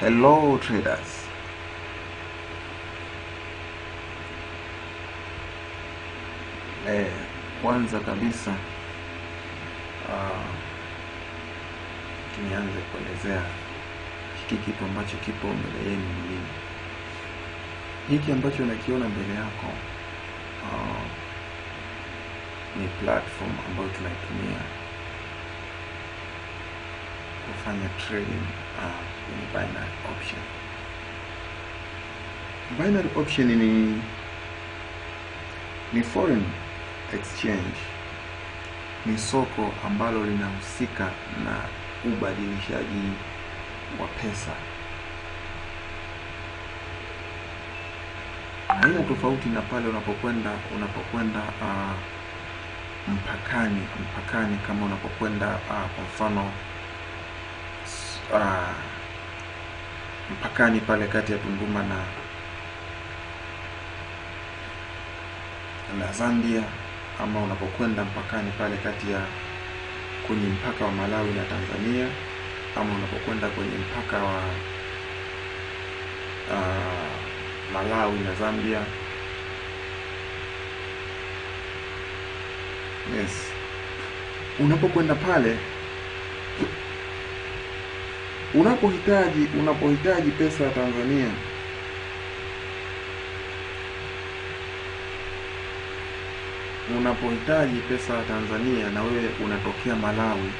Hello traders. Eh, kwanza kabisa uh, nianze kuelezea hiki kitu ambacho kipo mbele yenu ni nini. Hiki ambacho unakiona mbele yako uh, ni platform ambayo tunaitumia kufanya trading uh, kwenye binary option. Binary option ni ni foreign exchange, ni soko ambalo linahusika na ubadilishaji wa pesa. Haina tofauti na pale unapokwenda unapokwenda uh, mpakani mpakani, kama unapokwenda uh, kwa mfano uh, mpakani pale kati ya Tunduma na na Zambia ama unapokwenda mpakani pale kati ya kwenye mpaka wa Malawi na Tanzania ama unapokwenda kwenye mpaka wa uh, Malawi na Zambia. Yes, unapokwenda pale unapohitaji unapohitaji pesa ya Tanzania unapohitaji pesa ya Tanzania na wewe unatokea Malawi,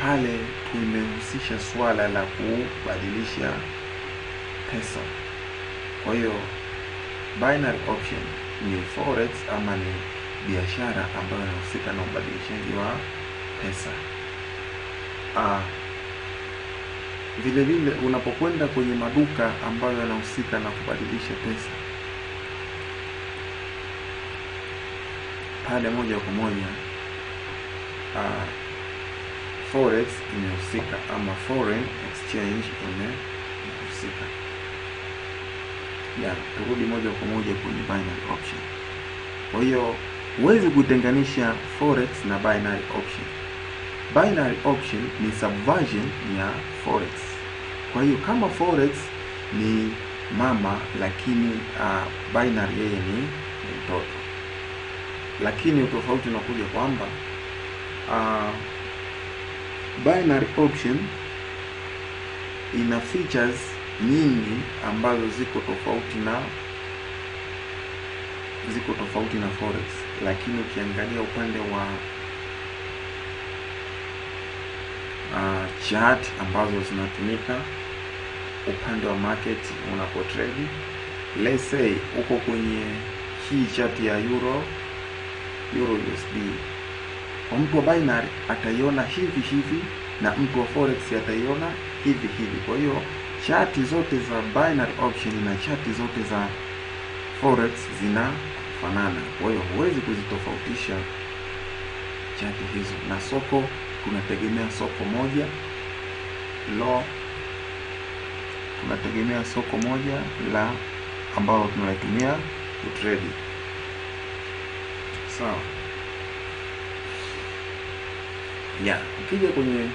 pale tumehusisha swala la kubadilisha pesa. Kwa hiyo binary option ni forex ama ni biashara ambayo inahusika na ubadilishaji wa pesa. Ah, vile vile unapokwenda kwenye maduka ambayo yanahusika na kubadilisha pesa pale moja kwa moja uh, forex imehusika ama foreign exchange imehusika. Ya, turudi moja kwa moja kwenye binary option. Kwa hiyo huwezi kutenganisha forex na binary option. Binary option ni subversion ya forex. Kwa hiyo kama forex ni mama, lakini uh, binary yeye ni mtoto lakini utofauti unakuja kwamba uh, binary option ina features nyingi ambazo ziko tofauti na ziko tofauti na forex, lakini ukiangalia upande wa uh, chart ambazo zinatumika upande wa market unapo trade, let's say uko kwenye hii chart ya euro Euro USD. Kwa mtu wa binary ataiona hivi hivi na mtu wa forex ataiona hivi hivi. Kwa hiyo chati zote za binary option na chati zote za forex zinafanana. Kwa hiyo huwezi kuzitofautisha chati hizo, na soko tunategemea soko moja lo, tunategemea soko moja la ambalo tunalitumia kutrade. Sawa. so, Yeah, ukija kwenye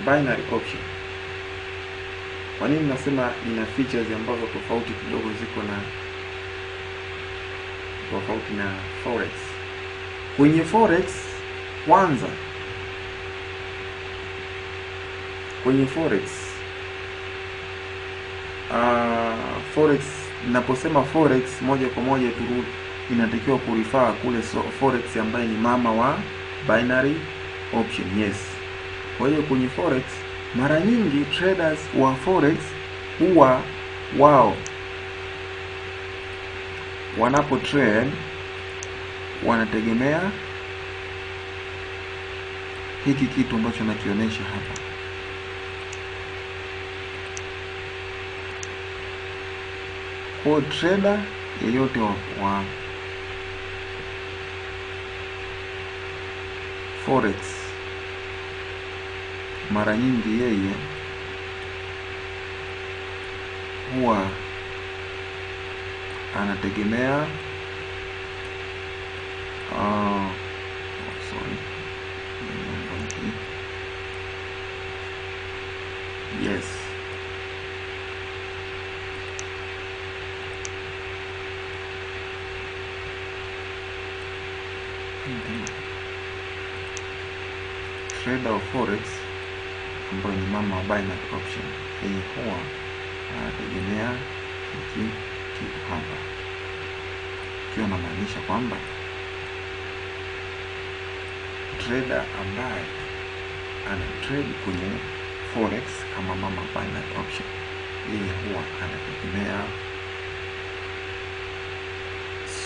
binary option, kwa nini nasema ina features ambazo tofauti kidogo, ziko na tofauti na forex? Kwenye forex kwanza, kwenye forex uh, forex naposema forex moja kwa moja turu inatakiwa kurifaa kule so, forex ambaye ni mama wa binary option. Yes, kwa hiyo kwenye forex mara nyingi traders wa forex huwa wao wanapo trade wanategemea hiki kitu ambacho nakionyesha hapa. Kwa trader yeyote wa, wa forex mara nyingi yeye huwa anategemea uh, trader of forex ambayo ni mama wa binary option, yeye huwa anategemea hiki kitu hapa, ikiwa namaanisha kwamba trader ambaye ana trade kwenye forex kama mama binary option, yeye huwa anategemea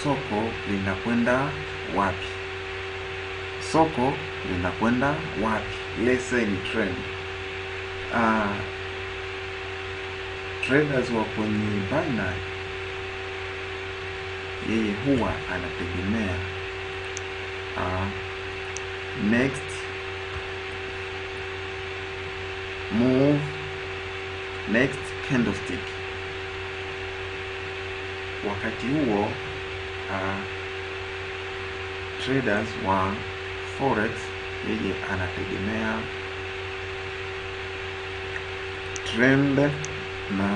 soko linakwenda wapi, soko linakwenda wapi. Let's ni trend. Uh, traders wa kwenye binary, yeye huwa anategemea uh, next move, next candlestick. Wakati huo uh, traders wa forex yeye anategemea trend na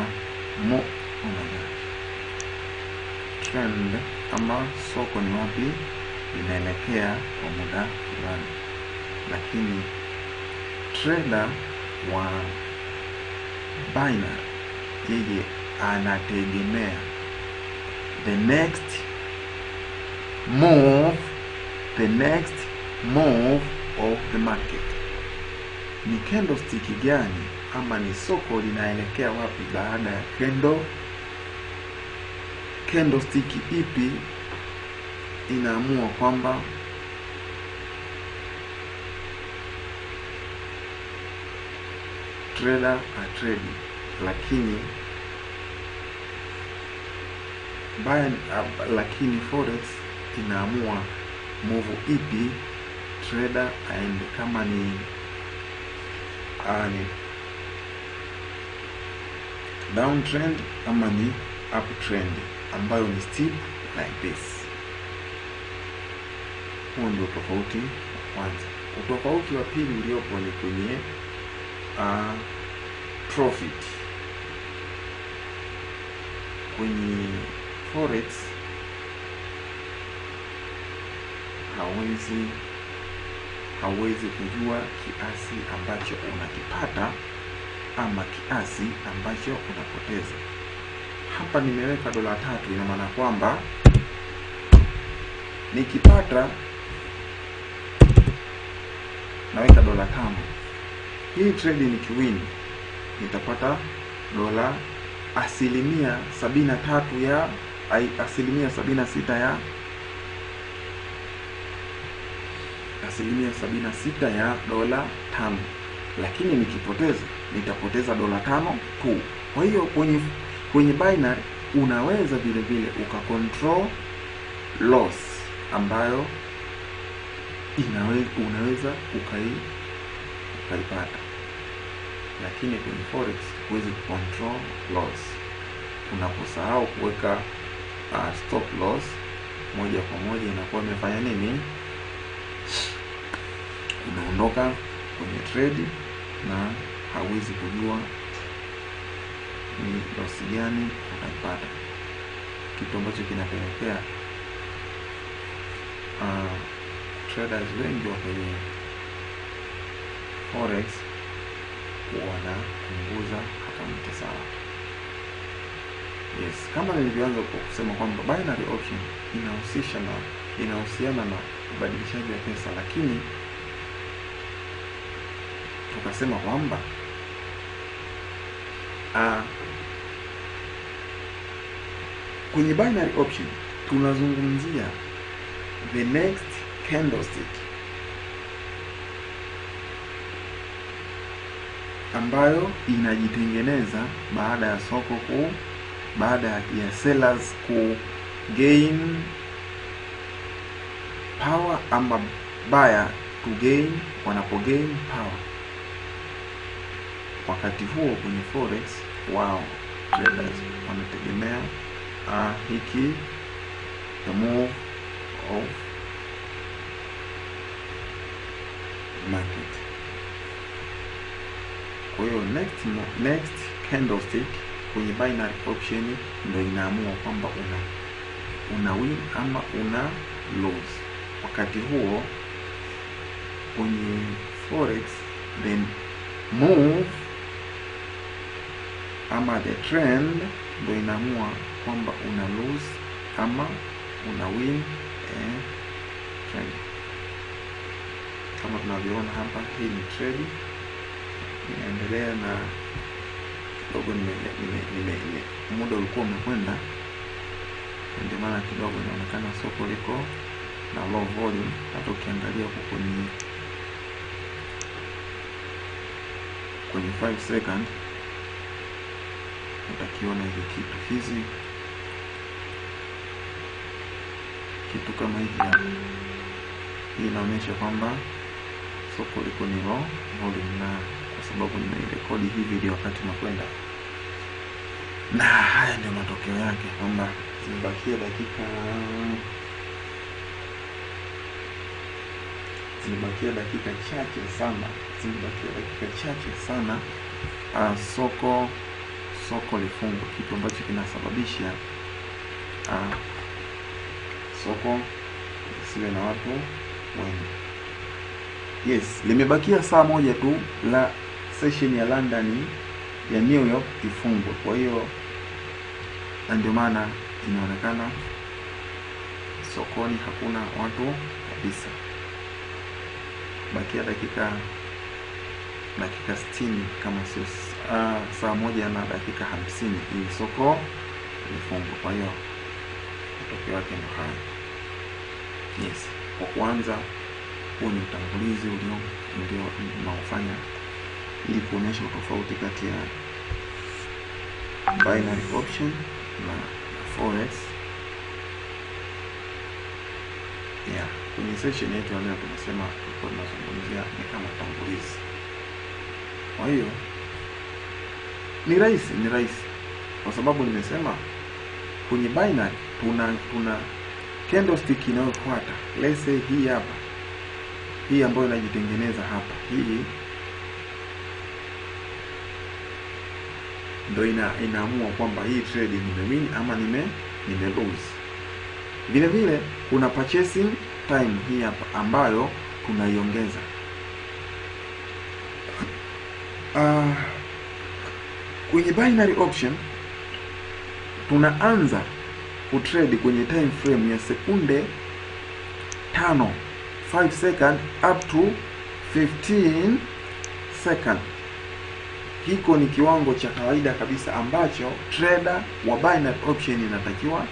mo oh trend ama soko ni wapi linaelekea kwa muda fulani, lakini trader wa binary yeye anategemea the next move the next move of the market. Ni candlestick gani ama ni soko linaelekea wapi baada ya kendo candlestick ipi inaamua kwamba trader atredi, lakini buy, uh, lakini forex inaamua move ipi trader and kama ni uh, ni downtrend ama ni uptrend ambayo ni steep like this. Huo ndio tofauti wa kwanza. Utofauti wa pili uliopo ni kwenye uh, profit. Kwenye forex hawezi hauwezi kujua kiasi ambacho unakipata ama kiasi ambacho unapoteza. Hapa nimeweka dola tatu, ina maana kwamba nikipata naweka dola tano. Hii trade nikiwin nitapata dola asilimia sabini na tatu ya asilimia sabini na sita ya asilimia sabini na sita ya dola tano, lakini nikipoteza nitapoteza dola tano tu. Kwa hiyo kwenye kwenye binary unaweza vile vile ukacontrol loss ambayo inaweza unaweza ukai ukaipata, lakini kwenye forex huwezi control loss. Unaposahau kuweka uh, stop loss, moja kwa moja inakuwa imefanya nini? Unaondoka kwenye trade na hawezi kujua ni losi gani utaipata, kitu ambacho kinapelekea uh, traders wengi wa kwenye forex wanapunguza akaunti zao. Yes, kama nilivyoanza kwa kusema kwamba binary option inahusisha na inahusiana na ubadilishaji wa pesa, lakini tukasema kwamba uh, kwenye binary option tunazungumzia the next candlestick ambayo inajitengeneza baada ya soko ku baada ya sellers ku gain power ama buyer to gain wanapo gain power. Wakati huo kwenye forex wao traders wanategemea uh, hiki the move of market. Kwa hiyo next next candlestick kwenye binary option ndio inaamua kwamba una una win ama una lose. wakati huo kwenye forex then move ama the trend ndo inaamua kwamba una lose ama una win eh, trend. kama tunavyoona hapa hii ni trade inaendelea na kidogo nime, nime, nime, nime, muda ulikuwa umekwenda. Ndio maana kidogo inaonekana soko liko na low volume. Hata ukiangalia huko kwenye kwenye 5 second utakiona hivi kitu hizi kitu kama hivi hapa. Hii inaonyesha kwamba soko liko ni low volume na kwa sababu nimeirekodi hii video wakati nakwenda. Na haya ndio matokeo yake kwamba zimebakia dakika zimebakia dakika chache sana zimebakia dakika chache sana uh, soko soko lifungwe kitu ambacho kinasababisha uh, soko lisiwe na watu wengi. Yes limebakia saa moja tu la session ya london ya new york ifungwe kwa hiyo na ndio maana inaonekana sokoni hakuna watu kabisa. Bakia dakika dakika sitini kama sio uh, saa moja na dakika hamsini ili soko lifungwe kwa hiyo matokeo yake ndo haya. Yes. Kwa kwanza huu ni utangulizi ulio unaofanya ili kuonyesha utofauti kati ya binary option na forex. Yeah. Kwenye session yetu ya leo tulikuwa tunazungumzia ni kama tangulizi kwa hiyo ni rahisi ni rahisi. Kwa sababu nimesema kwenye binary tuna tuna candlestick inayofuata. Let's say hii hapa. Hii ambayo inajitengeneza hapa. Hii ndo ina, inaamua kwamba hii trade nimewin ama nime nime lose. Vile vile kuna purchasing time hii hapa ambayo tunaiongeza. Uh, kwenye binary option tunaanza kutrade kwenye time frame ya sekunde tano 5 second up to 15 second. Hiko ni kiwango cha kawaida kabisa ambacho trader wa binary option inatakiwa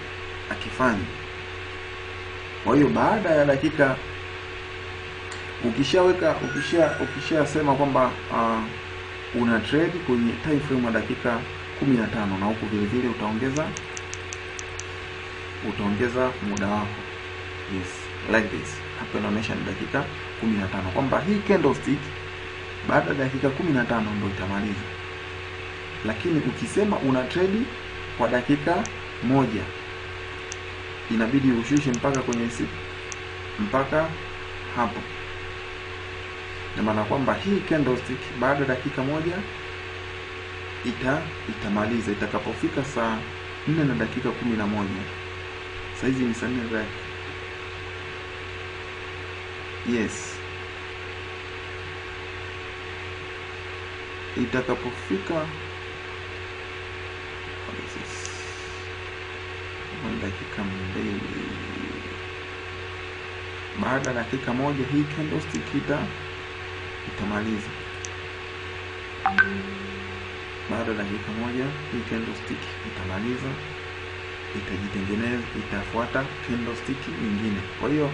akifanya kwa hiyo baada ya dakika ukishaweka ukisha ukishasema kwamba uh, una trade kwenye time frame ya dakika 15 na huku vile vile utaongeza utaongeza muda wako. Yes like this. Hapa inaonyesha ni dakika 15 kwamba hii candlestick baada ya dakika 15 ndio itamaliza. Lakini ukisema una trade kwa dakika moja inabidi ushushe mpaka kwenye siku mpaka hapo na maana kwamba hii candlestick baada ya dakika moja ita itamaliza. Itakapofika saa nne na dakika kumi na moja. Sahizi ni saa nne yes. Itakapofika dakika mbili. Baada ya dakika moja hii candlestick ita itamaliza baada ya dakika moja hii candlestick itamaliza itajitengeneza itafuata candlestick nyingine. Kwa hiyo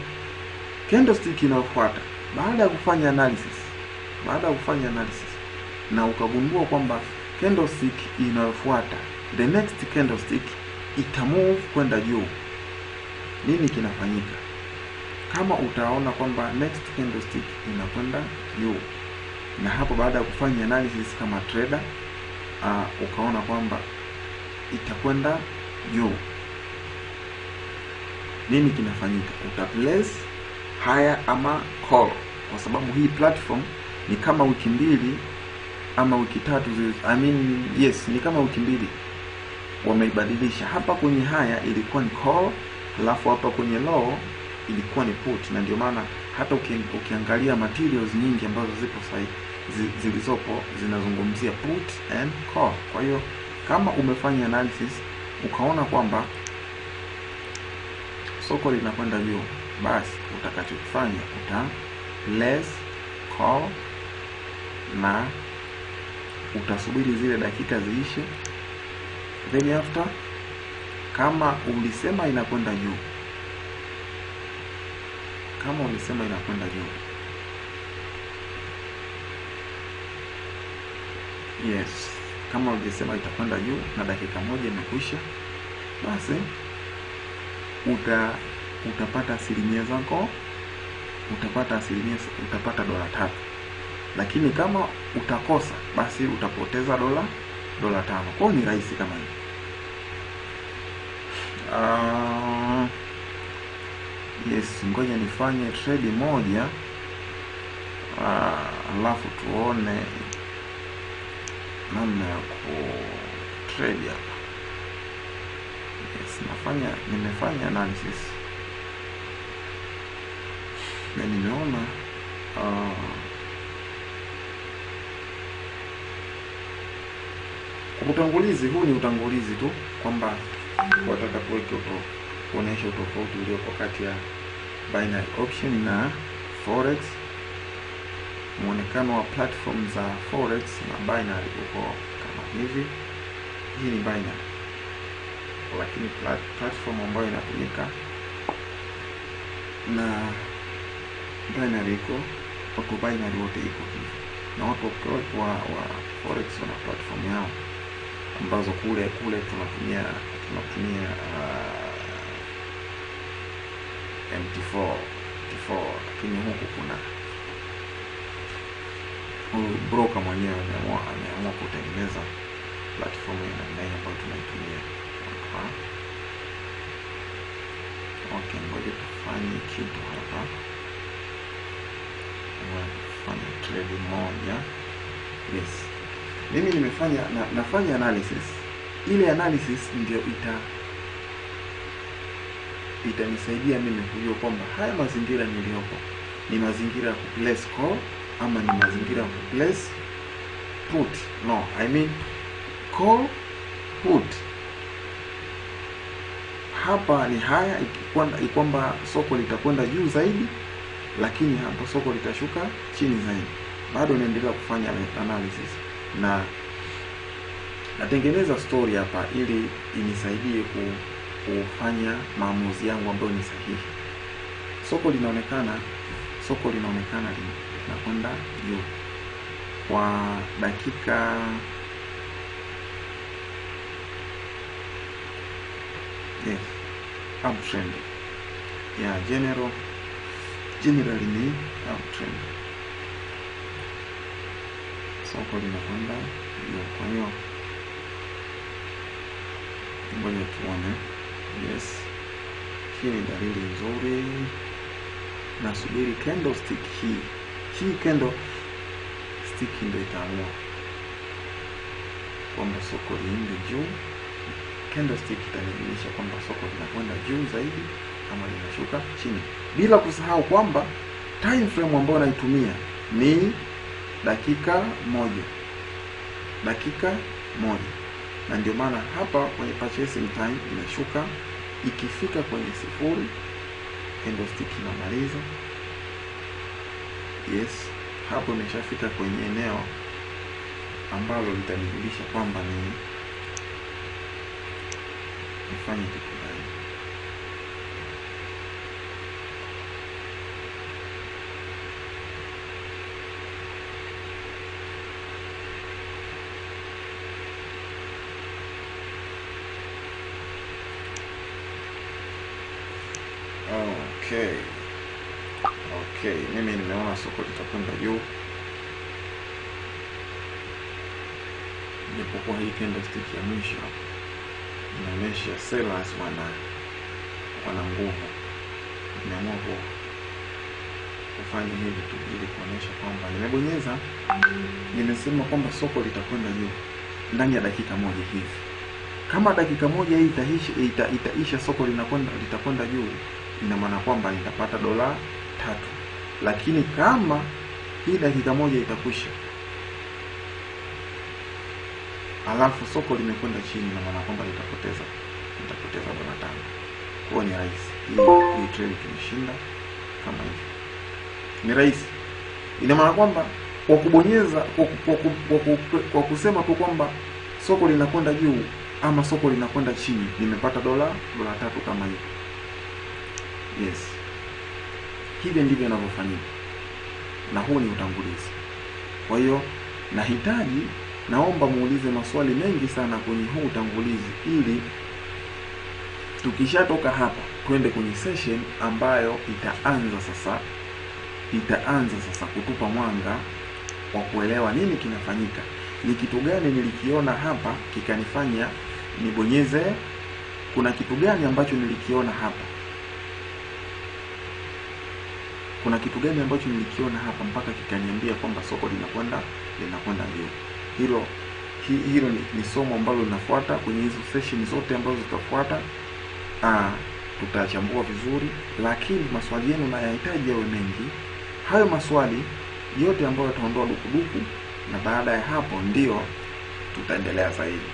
candlestick inayofuata baada ya kufanya analysis baada ya kufanya analysis na ukagundua kwamba candlestick inayofuata the next candlestick itamove kwenda juu. Nini kinafanyika kama utaona kwamba next candlestick inakwenda juu na hapo baada ya kufanya analysis kama trader uh, ukaona kwamba itakwenda juu. Nini kinafanyika? Uta place higher ama call kwa sababu hii platform ni kama wiki mbili ama wiki tatu I mean, yes ni kama wiki mbili wameibadilisha. Hapa kwenye haya ilikuwa ni call alafu hapa kwenye low ilikuwa ni put, na ndio maana hata uki, ukiangalia materials nyingi ambazo zipo sahi, zilizopo zinazungumzia put and call. Kwa hiyo kama umefanya analysis ukaona kwamba soko linakwenda juu, basi utakachokifanya uta place call na utasubiri zile dakika ziishe, then after kama ulisema inakwenda juu, kama ulisema inakwenda juu, yes, kama ulisema itakwenda juu na dakika moja imekwisha, basi uta utapata asilimia zako, utapata asilimia, utapata dola tatu. Lakini kama utakosa, basi utapoteza dola dola tano. Kwao ni rahisi kama hivi. Uh, yes, ngoja nifanye trade moja. Ah, alafu tuone namna ya ku trade hapa. Yes, nafanya nimefanya analysis. Na nimeona uh, utangulizi huu ni utangulizi tu kwamba wataka kuweke kuonyesha utofauti uliopo kati ya binary option na forex. Muonekano wa platform za forex na binary uko kama hivi. Hii ni binary, lakini plat platform ambayo inatumika na binary iko watu binary wote iko hivi, na watu wa, wa forex wana platform yao ambazo kule kule tunatumia tunatumia uh, MT4 MT4, lakini huku kuna huyu broker mwenyewe ameamua ameamua kutengeneza platform ya namna hii ambayo tunaitumia hapa. Okay, ngoja tufanye kitu hapa, fanya trade moja. Yes, mimi nimefanya na, nafanya analysis. Ile analysis ndio ita itanisaidia mimi kujua kwamba haya mazingira niliyopo ni mazingira ya kuplace call ama ni mazingira ya kuplace put. No, I mean call put. Hapa ni haya kwamba soko litakwenda juu zaidi, lakini hapa soko litashuka chini zaidi. Bado naendelea kufanya analysis na natengeneza story hapa ili inisaidie ku, kufanya maamuzi yangu ambayo ni sahihi. Soko linaonekana soko linaonekana linakwenda juu kwa dakika yes, uptrend ya yeah, general generally ni uptrend soko linakwenda juu. Kwa hiyo ngoja tuone. Yes, hii ni dalili nzuri. Nasubiri candlestick hii. Hii candlestick ndio itaamua kwamba soko liende juu. Candlestick itanijulisha kwamba soko linakwenda juu zaidi ama linashuka chini, bila kusahau kwamba time frame ambayo naitumia ni dakika moja, dakika moja, na ndio maana hapa kwenye purchasing time inashuka, ikifika kwenye sifuri candlestick inamaliza. Yes, hapo imeshafika kwenye eneo ambalo litanijulisha kwamba ni nifanye kitu gani. Okay, okay, mimi nimeona soko litakwenda juu, japokuwa hii candlestick ya mwisho inaonyesha sellers wana wana nguvu. Nimeamua kufanya hivi tu ili kuonyesha kwamba nimebonyeza, nimesema kwamba soko litakwenda juu ndani ya dakika moja hivi. Kama dakika moja hii itaisha, ita, itaisha soko linakwenda litakwenda juu ina maana kwamba nitapata dola tatu, lakini kama hii dakika moja itakwisha alafu soko limekwenda chini, ina maana kwamba nitapoteza nitapoteza dola tano. Kwa ni rahisi hii trade tumeshinda kama hivi, ni rahisi. Ina maana kwamba kwa kubonyeza kwa, kwa, kwa, kwa, kwa kusema tu kwamba soko linakwenda juu ama soko linakwenda chini, nimepata dola dola tatu kama hivi. Yes, hivyo ndivyo inavyofanyika, na huu ni utangulizi. Kwa hiyo nahitaji, naomba muulize maswali mengi sana kwenye huu utangulizi, ili tukishatoka hapa twende kwenye session ambayo itaanza sasa, itaanza sasa kutupa mwanga wa kuelewa nini kinafanyika, ni kitu gani nilikiona hapa kikanifanya nibonyeze. Kuna kitu gani ambacho nilikiona hapa kuna kitu gani ambacho nilikiona hapa mpaka kikaniambia kwamba soko linakwenda linakwenda juu. Hilo hi, hilo ni, ni somo ambalo linafuata kwenye hizo session zote ambazo zitafuata. Ah, tutachambua vizuri, lakini maswali yenu nayahitaji yawe mengi. Hayo maswali yote ambayo yataondoa dukuduku, na baada ya hapo ndio tutaendelea zaidi.